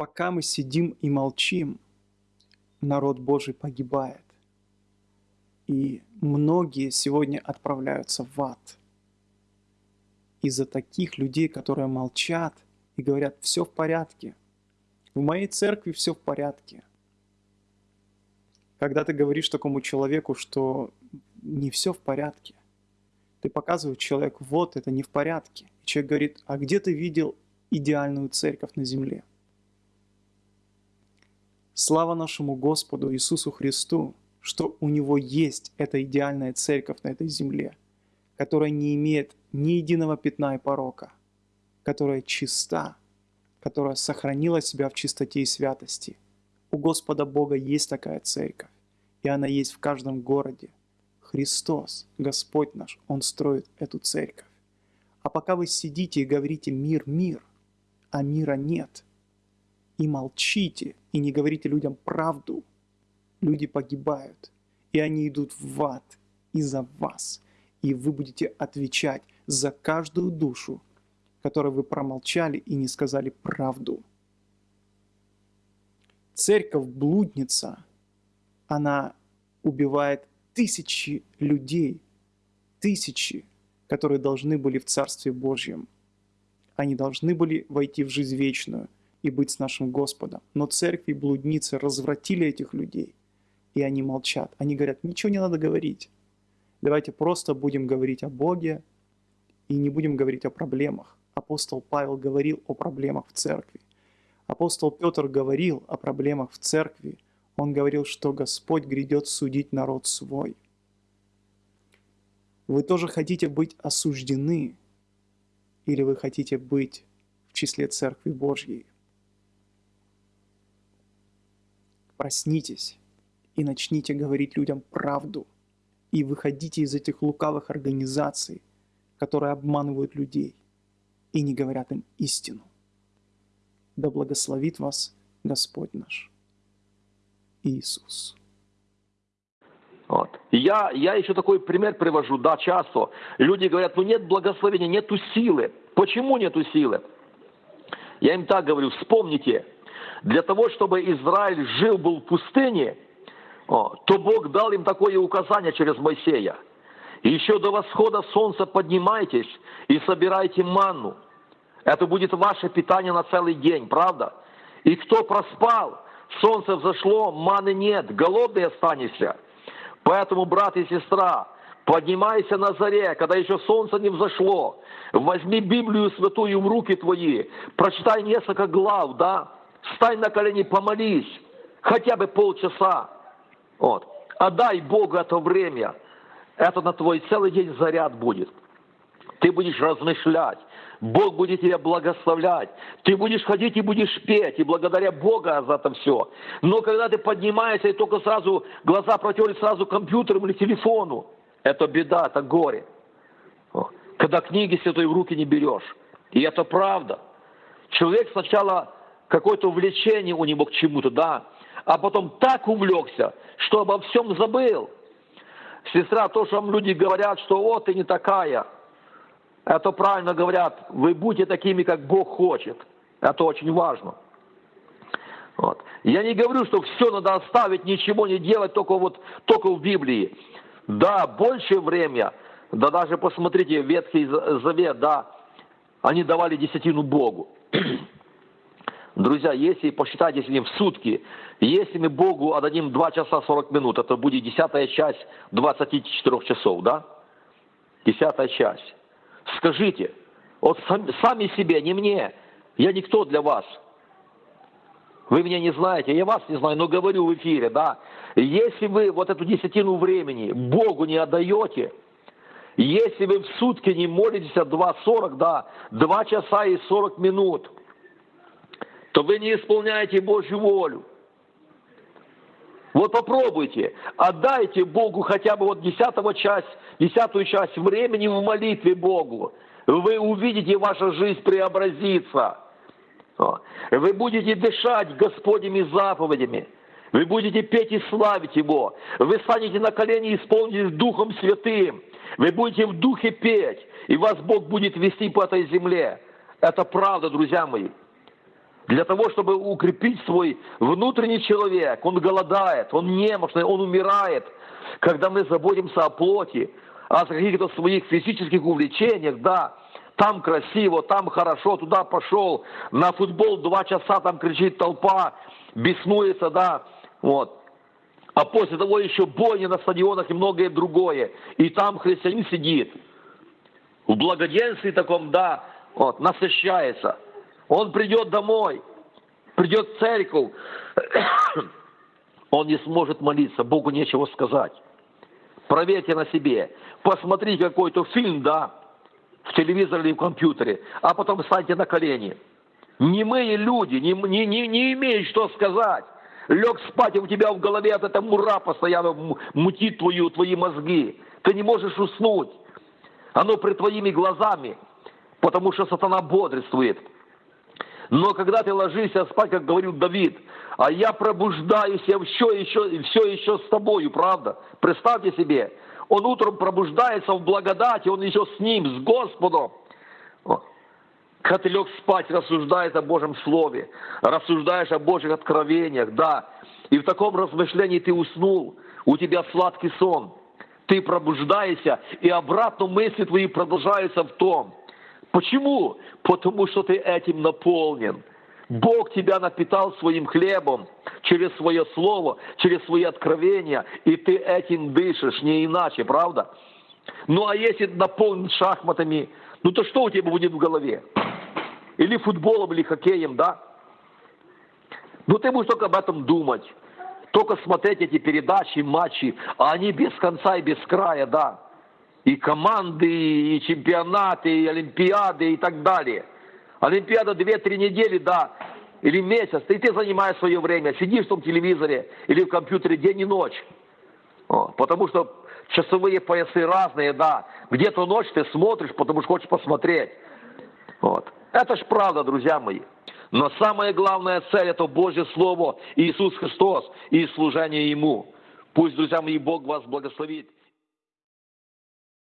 Пока мы сидим и молчим, народ Божий погибает. И многие сегодня отправляются в ад. Из-за таких людей, которые молчат и говорят, все в порядке. В моей церкви все в порядке. Когда ты говоришь такому человеку, что не все в порядке, ты показываешь человеку, вот это не в порядке. И человек говорит, а где ты видел идеальную церковь на земле? Слава нашему Господу Иисусу Христу, что у Него есть эта идеальная церковь на этой земле, которая не имеет ни единого пятна и порока, которая чиста, которая сохранила себя в чистоте и святости. У Господа Бога есть такая церковь, и она есть в каждом городе. Христос, Господь наш, Он строит эту церковь. А пока вы сидите и говорите «мир, мир», а мира нет, и молчите, и не говорите людям правду, люди погибают, и они идут в ад из-за вас, и вы будете отвечать за каждую душу, которой вы промолчали и не сказали правду. Церковь-блудница, она убивает тысячи людей, тысячи, которые должны были в Царстве Божьем. Они должны были войти в жизнь вечную и быть с нашим Господом. Но церкви блудницы развратили этих людей, и они молчат. Они говорят, ничего не надо говорить. Давайте просто будем говорить о Боге и не будем говорить о проблемах. Апостол Павел говорил о проблемах в церкви. Апостол Петр говорил о проблемах в церкви. Он говорил, что Господь грядет судить народ свой. Вы тоже хотите быть осуждены, или вы хотите быть в числе Церкви Божьей? Проснитесь и начните говорить людям правду, и выходите из этих лукавых организаций, которые обманывают людей и не говорят им истину. Да благословит вас Господь наш Иисус. Вот. Я, я еще такой пример привожу, да, часто. Люди говорят, ну нет благословения, нету силы. Почему нету силы? Я им так говорю, вспомните, для того, чтобы Израиль жил был в пустыне, то Бог дал им такое указание через Моисея – еще до восхода солнца поднимайтесь и собирайте манну. Это будет ваше питание на целый день, правда? И кто проспал, солнце взошло, маны нет, голодный останешься. Поэтому, брат и сестра, поднимайся на заре, когда еще солнце не взошло. Возьми Библию святую в руки твои, прочитай несколько глав, да? Встань на колени, помолись, хотя бы полчаса. Вот. Отдай Богу это время – это на твой целый день заряд будет. Ты будешь размышлять. Бог будет тебя благословлять. Ты будешь ходить и будешь петь, и благодаря Бога за это все. Но когда ты поднимаешься и только сразу глаза протерли сразу компьютером или телефону, это беда, это горе. Когда книги святой в руки не берешь. И это правда. Человек сначала какое-то увлечение у него к чему-то, да, а потом так увлекся, что обо всем забыл – Сестра, то, что вам люди говорят, что «о, ты не такая», это правильно говорят, вы будьте такими, как Бог хочет. Это очень важно. Вот. Я не говорю, что все надо оставить, ничего не делать, только вот только в Библии. Да, большее время, да даже посмотрите, Ветхий Завет, да, они давали десятину Богу. Друзья, если посчитать, если в сутки, если мы Богу отдадим 2 часа 40 минут, это будет десятая часть 24 часов, да? Десятая часть. Скажите, вот сами себе, не мне, я никто для вас. Вы меня не знаете, я вас не знаю, но говорю в эфире, да. Если вы вот эту десятину времени Богу не отдаете, если вы в сутки не молитесь от 2.40, да, 2 часа и 40 минут – то вы не исполняете Божью волю. Вот попробуйте, отдайте Богу хотя бы вот десятого часть, десятую часть времени в молитве Богу. Вы увидите, ваша жизнь преобразится. Вы будете дышать Господними заповедями. Вы будете петь и славить Его. Вы станете на колени и исполнитесь Духом Святым. Вы будете в Духе петь, и вас Бог будет вести по этой земле. Это правда, друзья мои. Для того, чтобы укрепить свой внутренний человек. Он голодает, он немощный, он умирает. Когда мы заботимся о плоти, о каких-то своих физических увлечениях, да, там красиво, там хорошо, туда пошел, на футбол два часа там кричит толпа, беснуется, да, вот. А после того еще бойни на стадионах и многое другое. И там христианин сидит. В благоденствии таком, да, вот, насыщается. Он придет домой, придет в церковь, он не сможет молиться, Богу нечего сказать. Проверьте на себе. Посмотрите какой-то фильм, да, в телевизоре или в компьютере, а потом встаньте на колени. Немые люди, не, не, не, не имеют что сказать. Лег спать, и у тебя в голове от этого мура постоянно мутит твою, твои мозги. Ты не можешь уснуть. Оно при твоими глазами, потому что сатана бодрствует. Но когда ты ложишься спать, как говорил Давид, а я пробуждаюсь, я все еще, все еще с тобою, правда? Представьте себе, он утром пробуждается в благодати, он еще с ним, с Господом. Когда ты лег спать, рассуждаешь о Божьем Слове, рассуждаешь о Божьих откровениях, да, и в таком размышлении ты уснул, у тебя сладкий сон, ты пробуждаешься, и обратно мысли твои продолжаются в том. Почему? Потому что ты этим наполнен. Бог тебя напитал своим хлебом через свое слово, через свои откровения, и ты этим дышишь, не иначе, правда? Ну а если наполнен шахматами, ну то что у тебя будет в голове? Или футболом, или хоккеем, да? Ну ты будешь только об этом думать, только смотреть эти передачи, матчи, а они без конца и без края, да. И команды, и чемпионаты, и олимпиады, и так далее – Олимпиада 2-3 недели, да, или месяц, и ты занимаешь свое время, сидишь в том телевизоре или в компьютере день и ночь. О, потому что часовые поясы разные, да. Где-то ночь ты смотришь, потому что хочешь посмотреть. Вот. Это ж правда, друзья мои. Но самая главная цель – это Божье Слово, Иисус Христос и служение Ему. Пусть, друзья мои, Бог вас благословит.